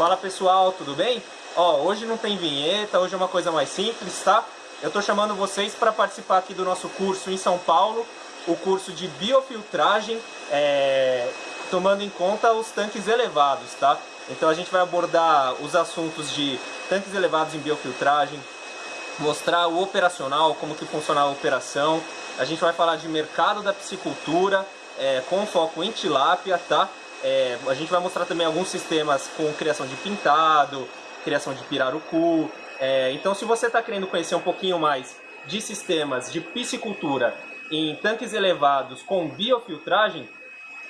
Fala pessoal, tudo bem? Ó, hoje não tem vinheta, hoje é uma coisa mais simples, tá? Eu tô chamando vocês para participar aqui do nosso curso em São Paulo, o curso de biofiltragem, é, tomando em conta os tanques elevados, tá? Então a gente vai abordar os assuntos de tanques elevados em biofiltragem, mostrar o operacional, como que funciona a operação, a gente vai falar de mercado da piscicultura, é, com foco em tilápia, tá? É, a gente vai mostrar também alguns sistemas com criação de pintado, criação de pirarucu. É, então se você está querendo conhecer um pouquinho mais de sistemas de piscicultura em tanques elevados com biofiltragem,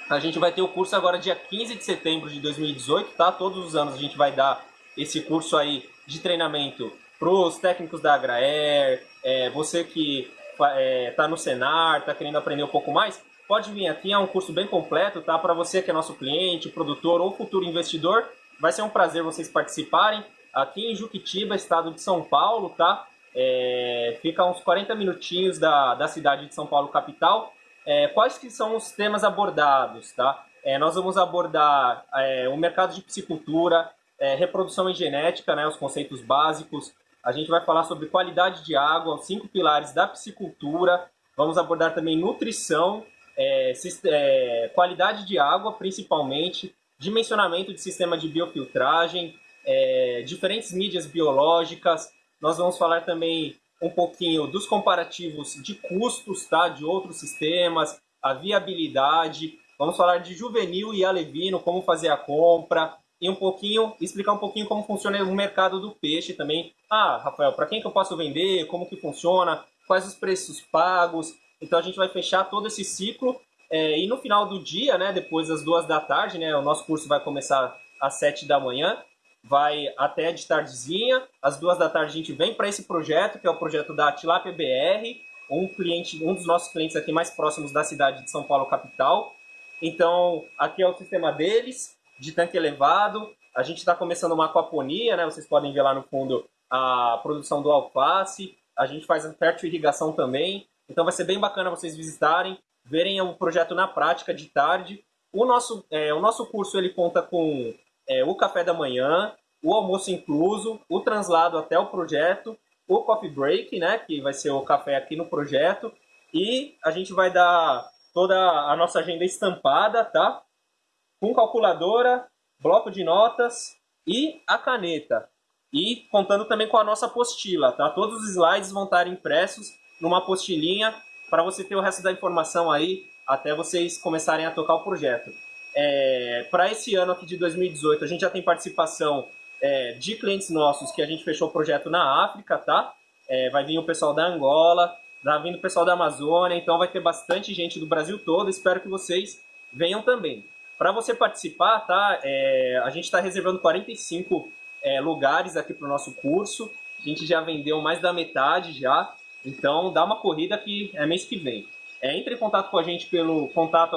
a gente vai ter o curso agora dia 15 de setembro de 2018, tá? Todos os anos a gente vai dar esse curso aí de treinamento para os técnicos da Agraer, é, você que está é, tá no Senar, está querendo aprender um pouco mais, pode vir aqui, é um curso bem completo, tá? Para você que é nosso cliente, produtor ou futuro investidor, vai ser um prazer vocês participarem. Aqui em Juquitiba, estado de São Paulo, tá? É, fica uns 40 minutinhos da, da cidade de São Paulo, capital. É, quais que são os temas abordados, tá? É, nós vamos abordar é, o mercado de piscicultura, é, reprodução e genética, né, os conceitos básicos. A gente vai falar sobre qualidade de água, os cinco pilares da piscicultura. Vamos abordar também nutrição, é, é, qualidade de água, principalmente, dimensionamento de sistema de biofiltragem, é, diferentes mídias biológicas. Nós vamos falar também um pouquinho dos comparativos de custos tá, de outros sistemas, a viabilidade. Vamos falar de juvenil e alevino, como fazer a compra, e um pouquinho, explicar um pouquinho como funciona o mercado do peixe também. Ah, Rafael, para quem que eu posso vender? Como que funciona? Quais os preços pagos? Então a gente vai fechar todo esse ciclo é, e no final do dia, né, depois das duas da tarde, né, o nosso curso vai começar às sete da manhã, vai até de tardezinha. Às duas da tarde a gente vem para esse projeto, que é o projeto da Tilapia BR, um cliente, um dos nossos clientes aqui mais próximos da cidade de São Paulo capital. Então aqui é o sistema deles de tanque elevado. A gente está começando uma aquaponia, né? Vocês podem ver lá no fundo a produção do alface. A gente faz fértil irrigação também. Então vai ser bem bacana vocês visitarem, verem o projeto na prática de tarde. O nosso, é, o nosso curso ele conta com é, o café da manhã, o almoço incluso, o translado até o projeto, o coffee break, né, que vai ser o café aqui no projeto, e a gente vai dar toda a nossa agenda estampada, tá? Com calculadora, bloco de notas e a caneta. E contando também com a nossa apostila, tá? Todos os slides vão estar impressos numa apostilinha para você ter o resto da informação aí até vocês começarem a tocar o projeto. É, para esse ano aqui de 2018, a gente já tem participação é, de clientes nossos que a gente fechou o projeto na África, tá? É, vai vir o pessoal da Angola, vai vir o pessoal da Amazônia, então vai ter bastante gente do Brasil todo, espero que vocês venham também. Para você participar, tá? É, a gente está reservando 45 é, lugares aqui para o nosso curso, a gente já vendeu mais da metade já, então dá uma corrida que é mês que vem. É, entre em contato com a gente pelo contato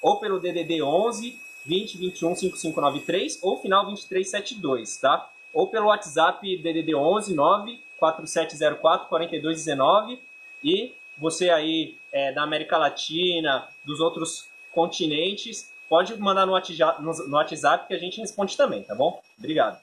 ou pelo DDD 11 20 21 5593 ou final 2372, tá? Ou pelo WhatsApp DDD 11 9 4704 4219 e você aí é, da América Latina, dos outros continentes, pode mandar no WhatsApp, no WhatsApp que a gente responde também, tá bom? Obrigado.